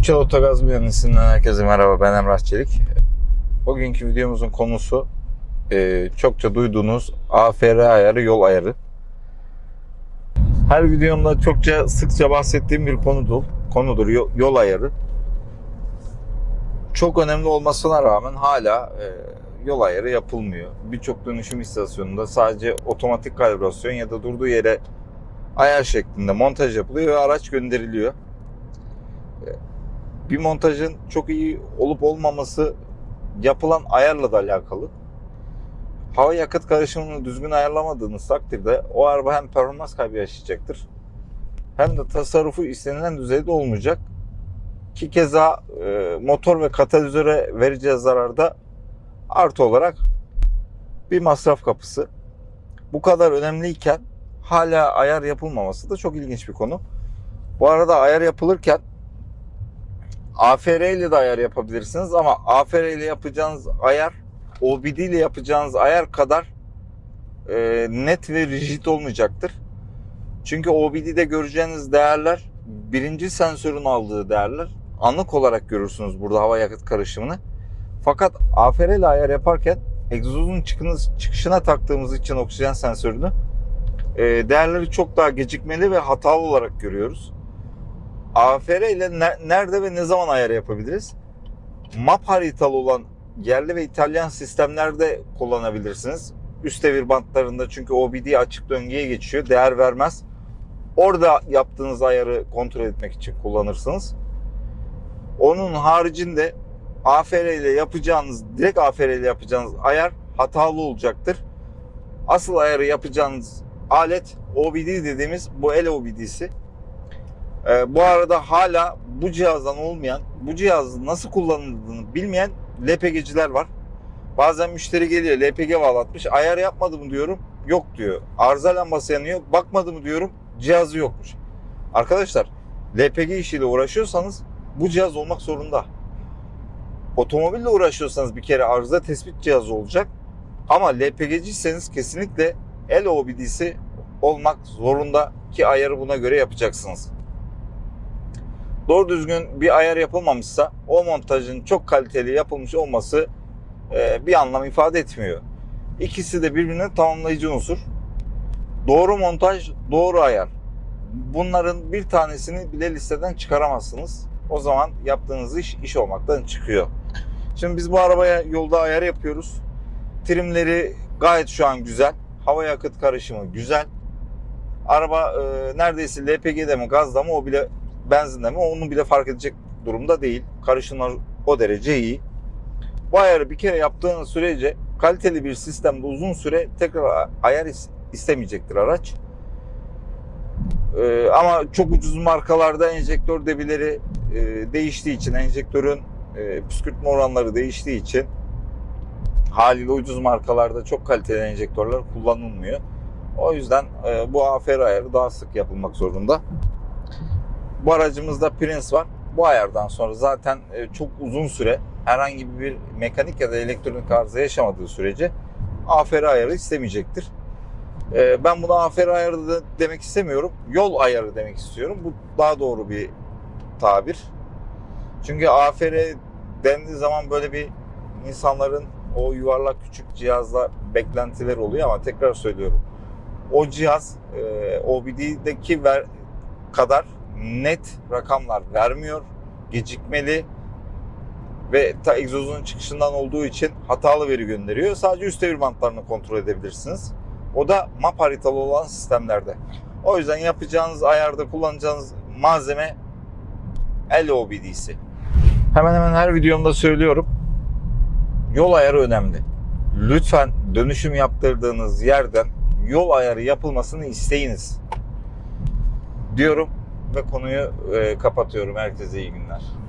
Üçel Otogaz mühendisinden herkese merhaba ben Emrah Çelik. Bugünkü videomuzun konusu e, çokça duyduğunuz AFR ayarı, yol ayarı. Her videomda çokça sıkça bahsettiğim bir konudur. Konudur yol, yol ayarı. Çok önemli olmasına rağmen hala e, yol ayarı yapılmıyor. Birçok dönüşüm istasyonunda sadece otomatik kalibrasyon ya da durduğu yere ayar şeklinde montaj yapılıyor ve araç gönderiliyor bir montajın çok iyi olup olmaması yapılan ayarla da alakalı. Hava yakıt karışımını düzgün ayarlamadığınız takdirde o araba hem performans kaybı yaşayacaktır hem de tasarrufu istenilen düzeyde olmayacak. Ki keza e, motor ve katalizöre vereceği zararda artı olarak bir masraf kapısı. Bu kadar önemliyken hala ayar yapılmaması da çok ilginç bir konu. Bu arada ayar yapılırken AFR ile de ayar yapabilirsiniz ama AFR ile yapacağınız ayar OBD ile yapacağınız ayar kadar e, net ve rigid olmayacaktır. Çünkü OBD'de göreceğiniz değerler birinci sensörün aldığı değerler. Anlık olarak görürsünüz burada hava yakıt karışımını. Fakat AFR ile ayar yaparken egzozun çıkışına taktığımız için oksijen sensörünü e, değerleri çok daha gecikmeli ve hatalı olarak görüyoruz. AFR ile nerede ve ne zaman ayar yapabiliriz? Map haritalı olan yerli ve İtalyan sistemlerde kullanabilirsiniz. Üst devir bantlarında çünkü OBD açık döngüye geçiyor. Değer vermez. Orada yaptığınız ayarı kontrol etmek için kullanırsınız. Onun haricinde AFR ile yapacağınız, direkt AFR ile yapacağınız ayar hatalı olacaktır. Asıl ayarı yapacağınız alet OBD dediğimiz bu el OBD'si. Ee, bu arada hala bu cihazdan olmayan, bu cihazın nasıl kullanıldığını bilmeyen LPG'ciler var. Bazen müşteri geliyor LPG bağlatmış. Ayar yapmadı mı diyorum. Yok diyor. Arıza lambası yanıyor. Bakmadı mı diyorum. Cihazı yokmuş. Arkadaşlar LPG işiyle uğraşıyorsanız bu cihaz olmak zorunda. Otomobille uğraşıyorsanız bir kere arıza tespit cihazı olacak. Ama LPG'ciyseniz kesinlikle el OBD'si olmak zorunda ki ayarı buna göre yapacaksınız doğru düzgün bir ayar yapılmamışsa o montajın çok kaliteli yapılmış olması e, bir anlam ifade etmiyor. İkisi de birbirine tamamlayıcı unsur. Doğru montaj, doğru ayar. Bunların bir tanesini bile listeden çıkaramazsınız. O zaman yaptığınız iş iş olmaktan çıkıyor. Şimdi biz bu arabaya yolda ayar yapıyoruz. Trimleri gayet şu an güzel. Hava yakıt karışımı güzel. Araba e, neredeyse LPG'de mi gazda mı o bile benzinde mi onu bile fark edecek durumda değil. Karışımlar o derece iyi. Bu ayarı bir kere yaptığınız sürece kaliteli bir sistemde uzun süre tekrar ayar istemeyecektir araç. Ee, ama çok ucuz markalarda enjektör debileri e, değiştiği için, enjektörün e, püskürtme oranları değiştiği için haliyle ucuz markalarda çok kaliteli enjektörler kullanılmıyor. O yüzden e, bu AFR ayarı daha sık yapılmak zorunda. Bu aracımızda Prince var. Bu ayardan sonra zaten e, çok uzun süre herhangi bir mekanik ya da elektronik arıza yaşamadığı sürece AFR ayarı istemeyecektir. E, ben buna AFR ayarı demek istemiyorum. Yol ayarı demek istiyorum. Bu daha doğru bir tabir. Çünkü AFR dendiği zaman böyle bir insanların o yuvarlak küçük cihazla beklentiler oluyor ama tekrar söylüyorum. O cihaz e, OBD'deki kadar net rakamlar vermiyor. Gecikmeli ve ta egzozun çıkışından olduğu için hatalı veri gönderiyor. Sadece üst devir bantlarını kontrol edebilirsiniz. O da map haritalı olan sistemlerde. O yüzden yapacağınız ayarda kullanacağınız malzeme LOBD'si. Hemen hemen her videomda söylüyorum. Yol ayarı önemli. Lütfen dönüşüm yaptırdığınız yerden yol ayarı yapılmasını isteyiniz. Diyorum ve konuyu e, kapatıyorum. Herkese iyi günler.